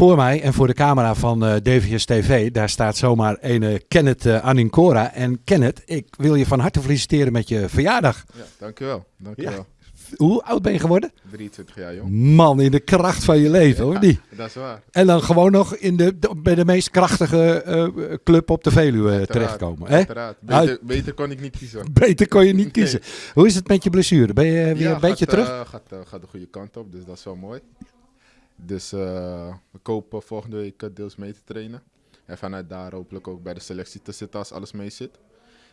Voor mij en voor de camera van uh, DVS TV, daar staat zomaar een Kenneth uh, Anincora. En Kenneth, ik wil je van harte feliciteren met je verjaardag. Ja, dankjewel. dankjewel. Ja. Hoe oud ben je geworden? 23 jaar jong. Man, in de kracht van je leven hoor, die. Dat is waar. En dan gewoon nog in de, bij de meest krachtige uh, club op de Veluwe terechtkomen. Hè? Beter, beter, kon ik niet kiezen. Beter kon je niet kiezen. Nee. Hoe is het met je blessure? Ben je weer ja, een beetje terug? Uh, gaat, gaat de goede kant op, dus dat is wel mooi. Dus we kopen volgende week deels mee te trainen. En vanuit daar hopelijk ook bij de selectie te zitten als alles mee zit.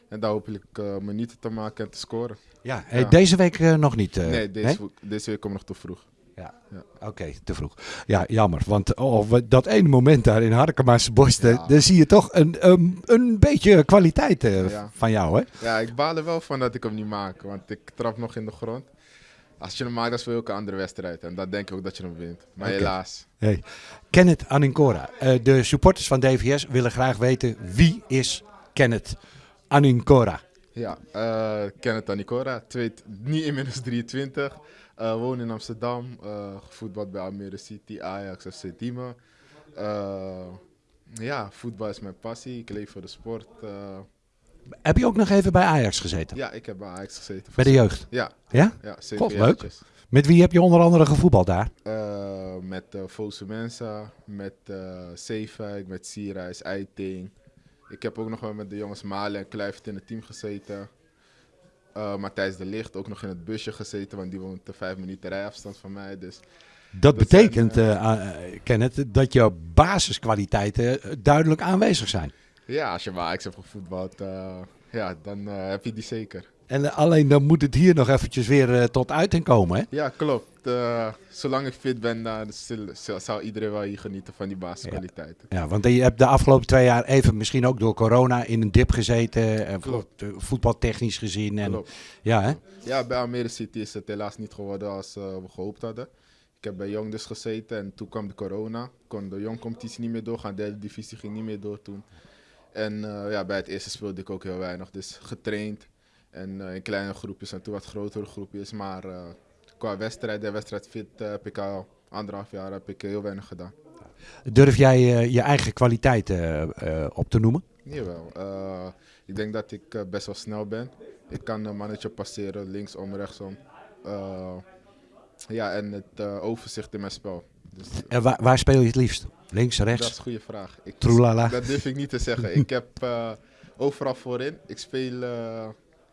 En daar hopelijk uh, minuten te maken en te scoren. Ja, hey, ja. deze week uh, nog niet. Uh, nee, deze, deze week komt nog te vroeg. Ja, ja. oké, okay, te vroeg. Ja, jammer. Want oh, dat ene moment daar in Harkema's borsten, ja. daar zie je toch een, um, een beetje kwaliteit van jou, hè? Ja, ik baal er wel van dat ik hem niet maak, want ik trap nog in de grond. Als je hem maakt, speel je ook een andere wedstrijd. En dan denk ik ook dat je hem wint. Maar okay. helaas. Hey. Kenneth Anincora. de supporters van DVS willen graag weten wie is Kenneth Anincora. Ja, uh, Kenneth Anincora, twee, niet inmiddels 23. Uh, woon in Amsterdam, gevoetbald bij Almere City, Ajax, FC Diemen. ja, voetbal is mijn passie, ik leef voor de sport. Heb je ook nog even bij Ajax gezeten? Ja, ik heb bij Ajax gezeten. Bij de jeugd? Ja. Ja? Ja, God, leuk. Met wie heb je onder andere gevoetbald daar? met uh, Fosu Mensa, met uh, Zeefuik, met Sierreis, Eiting. Ik heb ook nog wel met de jongens Malen en Kluivert in het team gezeten. Uh, Matthijs de Licht ook nog in het busje gezeten, want die woont een vijf minuten rijafstand van mij. Dus dat, dat betekent, zijn, Kenneth, dat jouw basiskwaliteiten duidelijk aanwezig zijn. Ja, als je maar Ajax hebt gevoetbald, uh, ja, dan heb je die zeker. En alleen dan moet het hier nog eventjes weer tot uiting komen, hè? Ja, klopt. Uh, zolang ik fit ben, zou iedereen wel hier genieten van die basiskwaliteiten. Ja. ja, want je hebt de afgelopen twee jaar even, misschien ook door corona, in een dip gezeten. En voetbaltechnisch gezien. En, ja, hè? ja, bij Almere City is het helaas niet geworden als we gehoopt hadden. Ik heb bij Jong dus gezeten en toen kwam de corona. Kon de Jong-competitie niet meer doorgaan. De derde divisie ging niet meer door toen. En uh, ja, bij het eerste speelde ik ook heel weinig. Dus getraind. En in kleine groepjes en toen wat grotere groepjes. Maar qua wedstrijd en wedstrijdfit uh, heb ik al anderhalf jaar heb ik heel weinig gedaan. Durf jij uh, je eigen kwaliteiten uh, op te noemen? Jawel. ik denk dat ik best wel snel ben. Ik kan een mannetje passeren, linksom, rechtsom. ja, en het overzicht in mijn spel. Dus, en waar, waar, speel je het liefst? Links, rechts? Dat is een goede vraag. Ik, Troelala. Dat durf ik niet te zeggen. ik heb overal voorin. Ik speel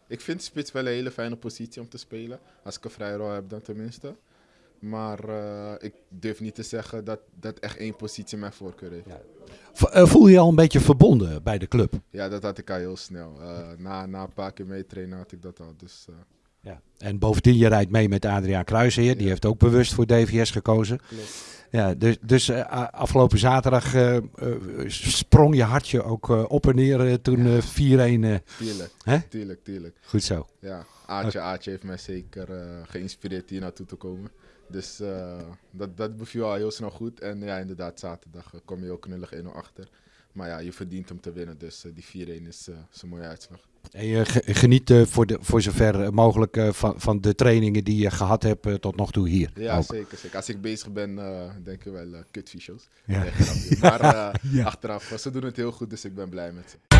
ik vind spits wel een hele fijne positie om te spelen. Als ik een vrije rol heb dan tenminste. Maar uh, ik durf niet te zeggen dat, dat echt één positie mijn voorkeur heeft. Ja. Voel je je al een beetje verbonden bij de club? Ja, dat had ik al heel snel. Uh, na, na een paar keer meetrainen had ik dat al. Dus, uh... ja. En bovendien, je rijdt mee met Adriaan Kruijsheer. Die heeft ook bewust voor DVS gekozen. Ja, dus, dus uh, afgelopen zaterdag uh, uh, sprong je hartje ook op en neer toen ja. 4-1. tuurlijk, hè? tuurlijk, tuurlijk. Goed zo. Ja, Aatje, Aatje heeft mij zeker geïnspireerd hier naartoe te komen. Dus dat, dat beviel al heel snel goed. En ja, inderdaad, zaterdag kom je ook knullig 1-0 achter. Maar ja, je verdient om te winnen, dus die 4-1 is, is een mooie uitslag. En je geniet uh, voor, de, voor zover mogelijk uh, van, van de trainingen die je gehad hebt tot nog toe hier. Ja, ook. zeker, zeker. Als ik bezig ben, denk ik wel uh. Ja. Nee, maar achteraf, ze doen het heel goed, dus ik ben blij met ze.